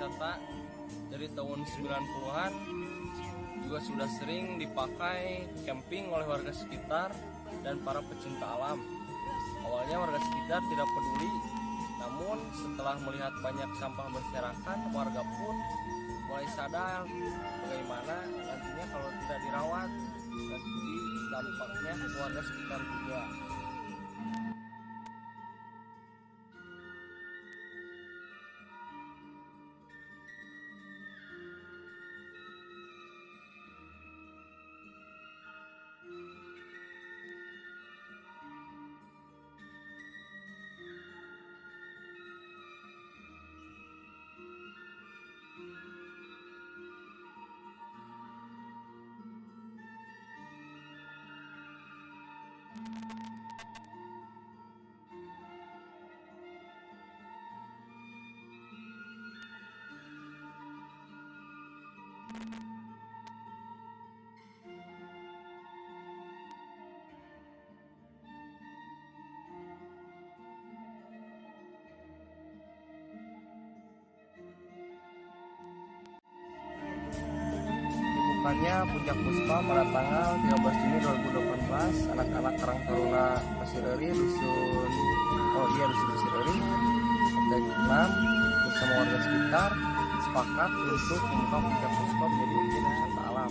wisata dari tahun 90-an juga sudah sering dipakai camping oleh warga sekitar dan para pecinta alam. Awalnya warga sekitar tidak peduli, namun setelah melihat banyak sampah berserakan, warga pun mulai sadar bagaimana nantinya kalau tidak dirawat nanti dampaknya warga sekitar juga. Dibukanya Puncak Puspa pada tanggal 13 Juni 2018 anak-anak Karang Taruna Pasireri dusun oh iya dusun Pasireri RT 6 bersama warga sekitar sepakat untuk membuka Puncak Puspa menjadi objek wisata alam.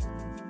Bye.